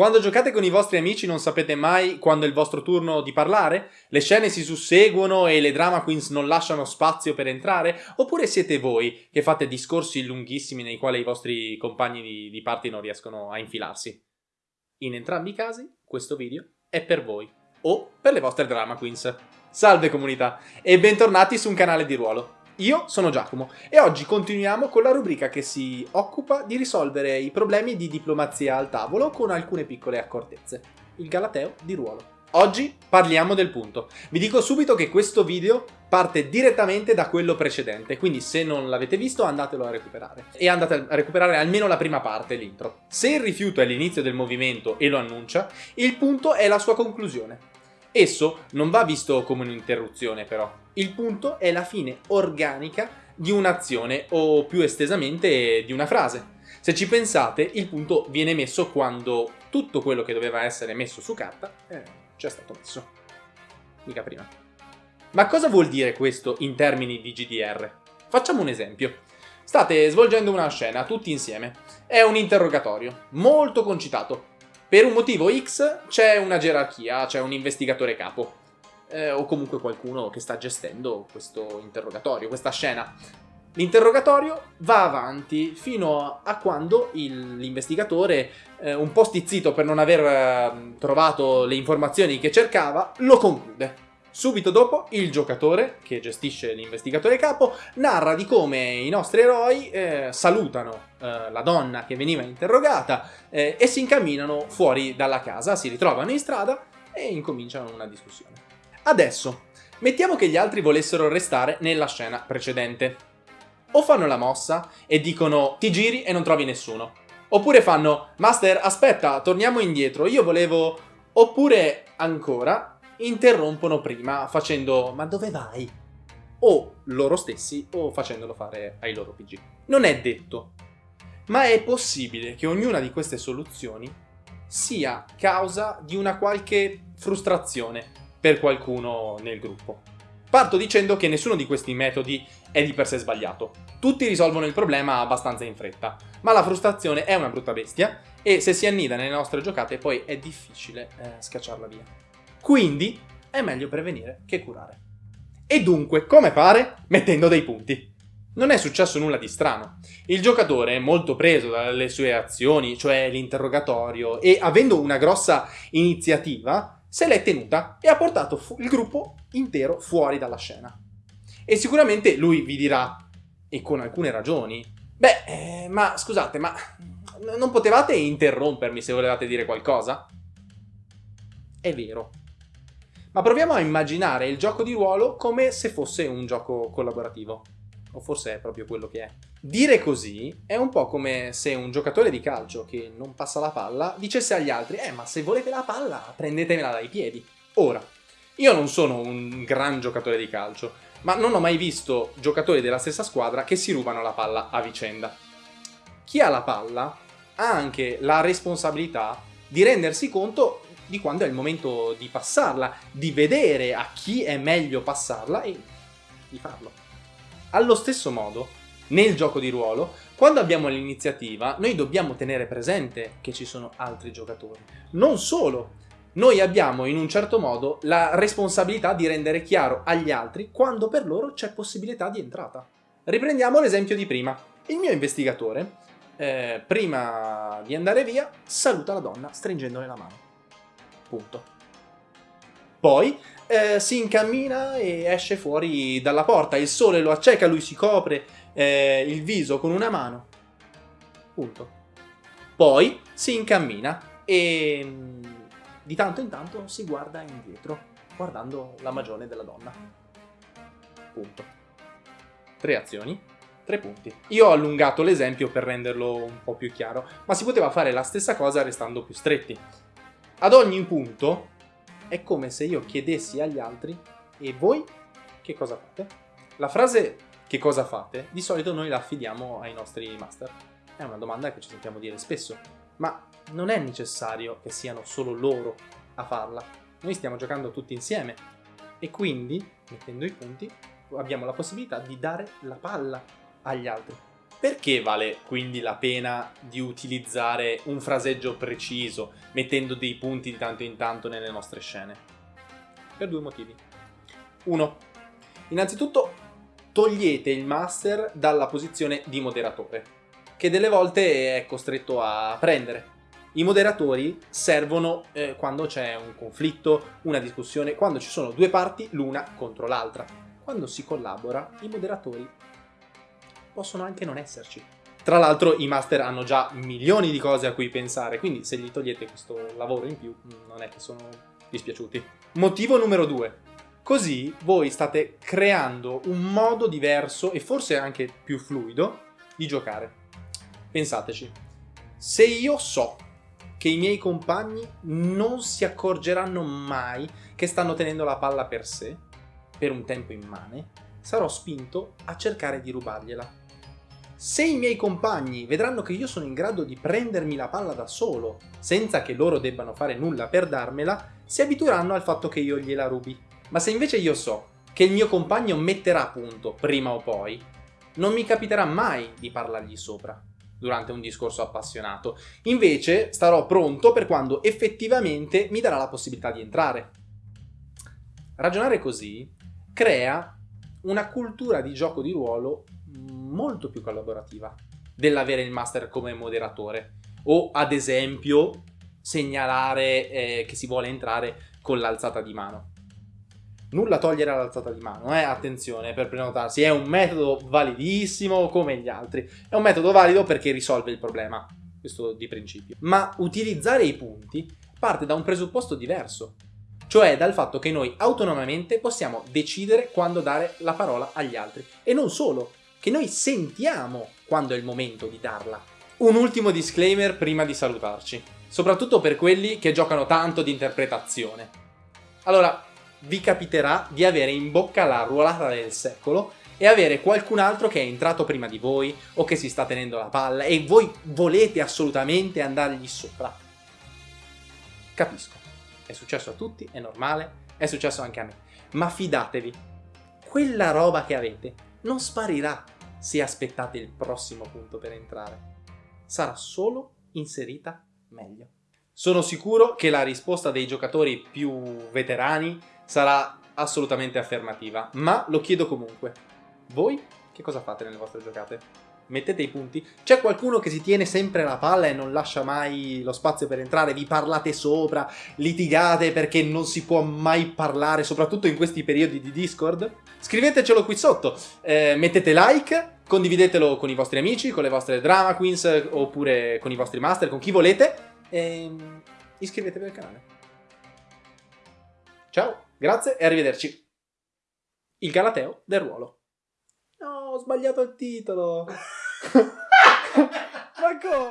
Quando giocate con i vostri amici non sapete mai quando è il vostro turno di parlare? Le scene si susseguono e le drama queens non lasciano spazio per entrare? Oppure siete voi che fate discorsi lunghissimi nei quali i vostri compagni di, di party non riescono a infilarsi? In entrambi i casi, questo video è per voi o per le vostre drama queens. Salve comunità e bentornati su un canale di ruolo. Io sono Giacomo e oggi continuiamo con la rubrica che si occupa di risolvere i problemi di diplomazia al tavolo con alcune piccole accortezze. Il Galateo di ruolo. Oggi parliamo del punto. Vi dico subito che questo video parte direttamente da quello precedente, quindi se non l'avete visto andatelo a recuperare. E andate a recuperare almeno la prima parte, l'intro. Se il rifiuto è l'inizio del movimento e lo annuncia, il punto è la sua conclusione. Esso non va visto come un'interruzione però, il punto è la fine organica di un'azione o più estesamente di una frase. Se ci pensate, il punto viene messo quando tutto quello che doveva essere messo su carta eh, ci è stato messo. Mica prima. Ma cosa vuol dire questo in termini di GDR? Facciamo un esempio. State svolgendo una scena tutti insieme. È un interrogatorio, molto concitato. Per un motivo X c'è una gerarchia, c'è un investigatore capo eh, o comunque qualcuno che sta gestendo questo interrogatorio, questa scena. L'interrogatorio va avanti fino a quando l'investigatore, eh, un po' stizzito per non aver eh, trovato le informazioni che cercava, lo conclude. Subito dopo il giocatore, che gestisce l'investigatore capo, narra di come i nostri eroi eh, salutano eh, la donna che veniva interrogata eh, e si incamminano fuori dalla casa, si ritrovano in strada e incominciano una discussione. Adesso, mettiamo che gli altri volessero restare nella scena precedente. O fanno la mossa e dicono ti giri e non trovi nessuno. Oppure fanno Master aspetta torniamo indietro io volevo... Oppure ancora interrompono prima facendo ma dove vai? O loro stessi o facendolo fare ai loro PG. Non è detto, ma è possibile che ognuna di queste soluzioni sia causa di una qualche frustrazione per qualcuno nel gruppo. Parto dicendo che nessuno di questi metodi è di per sé sbagliato. Tutti risolvono il problema abbastanza in fretta, ma la frustrazione è una brutta bestia e se si annida nelle nostre giocate poi è difficile eh, scacciarla via. Quindi è meglio prevenire che curare. E dunque, come fare? Mettendo dei punti. Non è successo nulla di strano. Il giocatore, molto preso dalle sue azioni, cioè l'interrogatorio, e avendo una grossa iniziativa, se l'è tenuta e ha portato il gruppo intero fuori dalla scena. E sicuramente lui vi dirà, e con alcune ragioni, beh, eh, ma scusate, ma non potevate interrompermi se volevate dire qualcosa? È vero. Ma proviamo a immaginare il gioco di ruolo come se fosse un gioco collaborativo. O forse è proprio quello che è. Dire così è un po' come se un giocatore di calcio che non passa la palla dicesse agli altri «Eh, ma se volete la palla, prendetemela dai piedi». Ora, io non sono un gran giocatore di calcio, ma non ho mai visto giocatori della stessa squadra che si rubano la palla a vicenda. Chi ha la palla ha anche la responsabilità di rendersi conto di quando è il momento di passarla, di vedere a chi è meglio passarla e di farlo. Allo stesso modo, nel gioco di ruolo, quando abbiamo l'iniziativa, noi dobbiamo tenere presente che ci sono altri giocatori. Non solo, noi abbiamo in un certo modo la responsabilità di rendere chiaro agli altri quando per loro c'è possibilità di entrata. Riprendiamo l'esempio di prima. Il mio investigatore, eh, prima di andare via, saluta la donna stringendole la mano. Punto. Poi eh, si incammina e esce fuori dalla porta, il sole lo acceca, lui si copre eh, il viso con una mano. Punto. Poi si incammina e mm, di tanto in tanto si guarda indietro, guardando la magione della donna. Punto. Tre azioni, tre punti. Io ho allungato l'esempio per renderlo un po' più chiaro, ma si poteva fare la stessa cosa restando più stretti. Ad ogni punto è come se io chiedessi agli altri e voi che cosa fate? La frase che cosa fate di solito noi la affidiamo ai nostri master. È una domanda che ci sentiamo dire spesso, ma non è necessario che siano solo loro a farla. Noi stiamo giocando tutti insieme e quindi, mettendo i punti, abbiamo la possibilità di dare la palla agli altri. Perché vale quindi la pena di utilizzare un fraseggio preciso, mettendo dei punti di tanto in tanto nelle nostre scene? Per due motivi. Uno, innanzitutto togliete il master dalla posizione di moderatore, che delle volte è costretto a prendere. I moderatori servono eh, quando c'è un conflitto, una discussione, quando ci sono due parti l'una contro l'altra. Quando si collabora, i moderatori possono anche non esserci. Tra l'altro i master hanno già milioni di cose a cui pensare, quindi se gli togliete questo lavoro in più non è che sono dispiaciuti. Motivo numero due. Così voi state creando un modo diverso e forse anche più fluido di giocare. Pensateci. Se io so che i miei compagni non si accorgeranno mai che stanno tenendo la palla per sé, per un tempo immane, sarò spinto a cercare di rubargliela. Se i miei compagni vedranno che io sono in grado di prendermi la palla da solo, senza che loro debbano fare nulla per darmela, si abitueranno al fatto che io gliela rubi. Ma se invece io so che il mio compagno metterà a punto, prima o poi, non mi capiterà mai di parlargli sopra durante un discorso appassionato. Invece starò pronto per quando effettivamente mi darà la possibilità di entrare. Ragionare così crea una cultura di gioco di ruolo molto più collaborativa dell'avere il master come moderatore o ad esempio segnalare eh, che si vuole entrare con l'alzata di mano. Nulla togliere all'alzata di mano, eh? attenzione per prenotarsi, è un metodo validissimo come gli altri, è un metodo valido perché risolve il problema, questo di principio. Ma utilizzare i punti parte da un presupposto diverso, cioè dal fatto che noi autonomamente possiamo decidere quando dare la parola agli altri. E non solo, che noi sentiamo quando è il momento di darla. Un ultimo disclaimer prima di salutarci, soprattutto per quelli che giocano tanto di interpretazione. Allora, vi capiterà di avere in bocca la ruolata del secolo e avere qualcun altro che è entrato prima di voi o che si sta tenendo la palla e voi volete assolutamente andargli sopra. Capisco, è successo a tutti, è normale, è successo anche a me, ma fidatevi, quella roba che avete non sparirà se aspettate il prossimo punto per entrare. Sarà solo inserita meglio. Sono sicuro che la risposta dei giocatori più veterani sarà assolutamente affermativa, ma lo chiedo comunque. Voi che cosa fate nelle vostre giocate? mettete i punti. C'è qualcuno che si tiene sempre la palla e non lascia mai lo spazio per entrare, vi parlate sopra, litigate perché non si può mai parlare, soprattutto in questi periodi di Discord? Scrivetecelo qui sotto, eh, mettete like, condividetelo con i vostri amici, con le vostre drama queens, oppure con i vostri master, con chi volete, e iscrivetevi al canale. Ciao, grazie e arrivederci. Il Galateo del ruolo. No, ho sbagliato il titolo. Ma come?